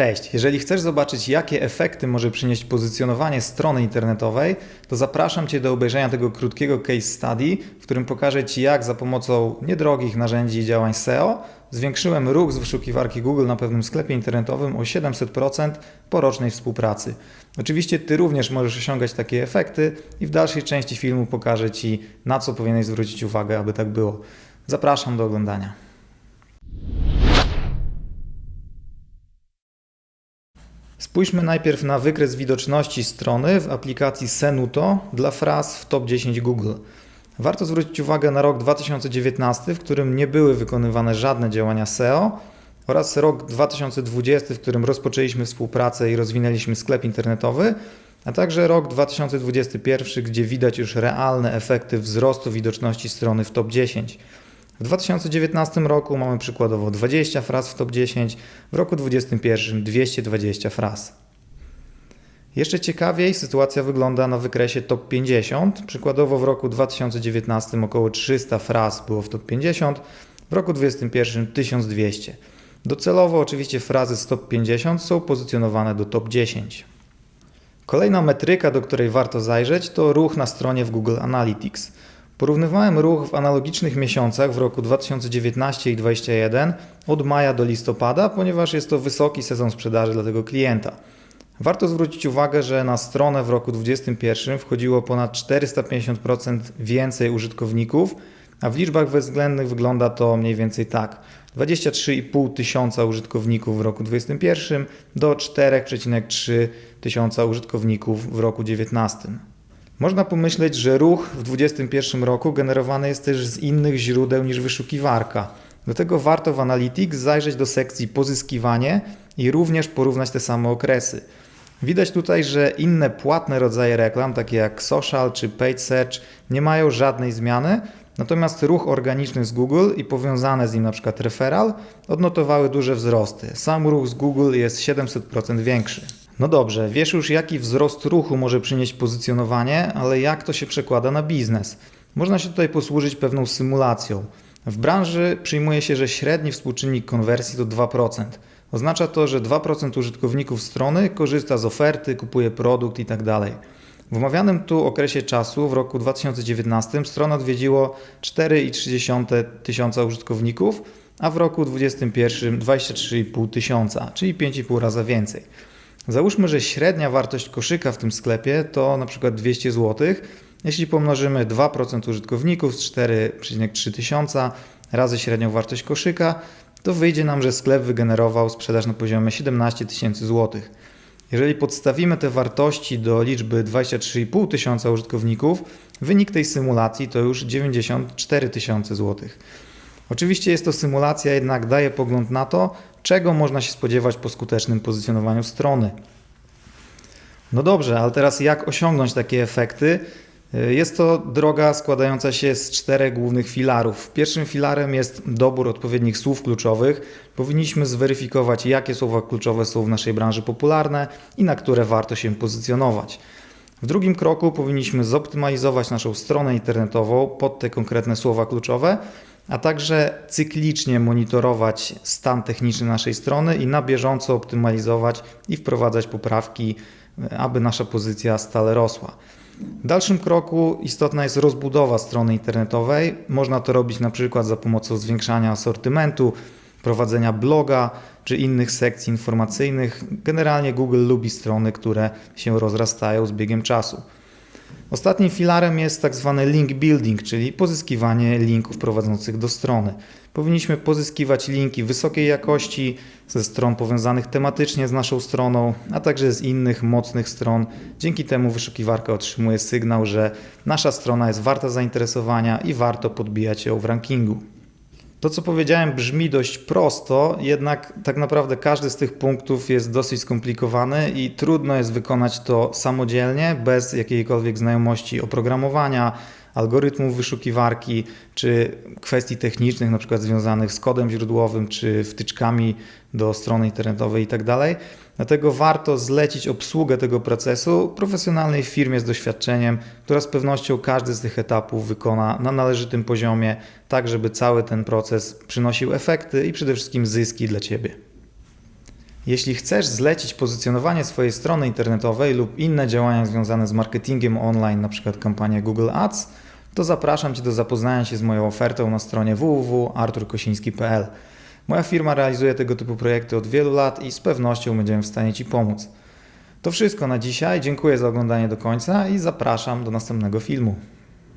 Cześć, jeżeli chcesz zobaczyć, jakie efekty może przynieść pozycjonowanie strony internetowej, to zapraszam Cię do obejrzenia tego krótkiego case study, w którym pokażę Ci, jak za pomocą niedrogich narzędzi i działań SEO zwiększyłem ruch z wyszukiwarki Google na pewnym sklepie internetowym o 700% po rocznej współpracy. Oczywiście Ty również możesz osiągać takie efekty i w dalszej części filmu pokażę Ci, na co powinieneś zwrócić uwagę, aby tak było. Zapraszam do oglądania. Spójrzmy najpierw na wykres widoczności strony w aplikacji Senuto dla fraz w top 10 Google. Warto zwrócić uwagę na rok 2019, w którym nie były wykonywane żadne działania SEO oraz rok 2020, w którym rozpoczęliśmy współpracę i rozwinęliśmy sklep internetowy, a także rok 2021, gdzie widać już realne efekty wzrostu widoczności strony w top 10. W 2019 roku mamy przykładowo 20 fraz w top 10, w roku 2021 220 fraz. Jeszcze ciekawiej sytuacja wygląda na wykresie top 50. Przykładowo w roku 2019 około 300 fraz było w top 50, w roku 2021 1200. Docelowo oczywiście frazy z top 50 są pozycjonowane do top 10. Kolejna metryka, do której warto zajrzeć, to ruch na stronie w Google Analytics. Porównywałem ruch w analogicznych miesiącach w roku 2019 i 2021 od maja do listopada, ponieważ jest to wysoki sezon sprzedaży dla tego klienta. Warto zwrócić uwagę, że na stronę w roku 2021 wchodziło ponad 450% więcej użytkowników, a w liczbach bezwzględnych wygląda to mniej więcej tak. 23,5 tysiąca użytkowników w roku 2021 do 4,3 tysiąca użytkowników w roku 2019. Można pomyśleć, że ruch w 2021 roku generowany jest też z innych źródeł niż wyszukiwarka. Do tego warto w Analytics zajrzeć do sekcji pozyskiwanie i również porównać te same okresy. Widać tutaj, że inne płatne rodzaje reklam, takie jak social czy paid search, nie mają żadnej zmiany, natomiast ruch organiczny z Google i powiązane z nim np. referral odnotowały duże wzrosty. Sam ruch z Google jest 700% większy. No dobrze, wiesz już jaki wzrost ruchu może przynieść pozycjonowanie, ale jak to się przekłada na biznes? Można się tutaj posłużyć pewną symulacją. W branży przyjmuje się, że średni współczynnik konwersji to 2%. Oznacza to, że 2% użytkowników strony korzysta z oferty, kupuje produkt itd. Tak w omawianym tu okresie czasu, w roku 2019, stronę odwiedziło 4,3 tysiąca użytkowników, a w roku 2021 23,5 tysiąca, czyli 5,5 razy więcej. Załóżmy, że średnia wartość koszyka w tym sklepie to na przykład 200 zł. Jeśli pomnożymy 2% użytkowników z 4,3 tysiąca razy średnią wartość koszyka, to wyjdzie nam, że sklep wygenerował sprzedaż na poziomie 17 tysięcy złotych. Jeżeli podstawimy te wartości do liczby 23,5 tysiąca użytkowników, wynik tej symulacji to już 94 tysiące złotych. Oczywiście jest to symulacja, jednak daje pogląd na to, czego można się spodziewać po skutecznym pozycjonowaniu strony. No dobrze, ale teraz jak osiągnąć takie efekty? Jest to droga składająca się z czterech głównych filarów. Pierwszym filarem jest dobór odpowiednich słów kluczowych. Powinniśmy zweryfikować, jakie słowa kluczowe są w naszej branży popularne i na które warto się pozycjonować. W drugim kroku powinniśmy zoptymalizować naszą stronę internetową pod te konkretne słowa kluczowe, a także cyklicznie monitorować stan techniczny naszej strony i na bieżąco optymalizować i wprowadzać poprawki, aby nasza pozycja stale rosła. W dalszym kroku istotna jest rozbudowa strony internetowej. Można to robić na przykład za pomocą zwiększania asortymentu, prowadzenia bloga czy innych sekcji informacyjnych. Generalnie Google lubi strony, które się rozrastają z biegiem czasu. Ostatnim filarem jest tak zwany link building, czyli pozyskiwanie linków prowadzących do strony. Powinniśmy pozyskiwać linki wysokiej jakości ze stron powiązanych tematycznie z naszą stroną, a także z innych mocnych stron. Dzięki temu wyszukiwarka otrzymuje sygnał, że nasza strona jest warta zainteresowania i warto podbijać ją w rankingu. To, co powiedziałem, brzmi dość prosto, jednak tak naprawdę każdy z tych punktów jest dosyć skomplikowany i trudno jest wykonać to samodzielnie, bez jakiejkolwiek znajomości oprogramowania, algorytmów wyszukiwarki, czy kwestii technicznych, na przykład związanych z kodem źródłowym, czy wtyczkami do strony internetowej itd. Tak Dlatego warto zlecić obsługę tego procesu profesjonalnej firmie z doświadczeniem, która z pewnością każdy z tych etapów wykona na należytym poziomie, tak żeby cały ten proces przynosił efekty i przede wszystkim zyski dla Ciebie. Jeśli chcesz zlecić pozycjonowanie swojej strony internetowej lub inne działania związane z marketingiem online, np. kampania Google Ads, to zapraszam Cię do zapoznania się z moją ofertą na stronie www.arturkosiński.pl. Moja firma realizuje tego typu projekty od wielu lat i z pewnością będziemy w stanie Ci pomóc. To wszystko na dzisiaj. Dziękuję za oglądanie do końca i zapraszam do następnego filmu.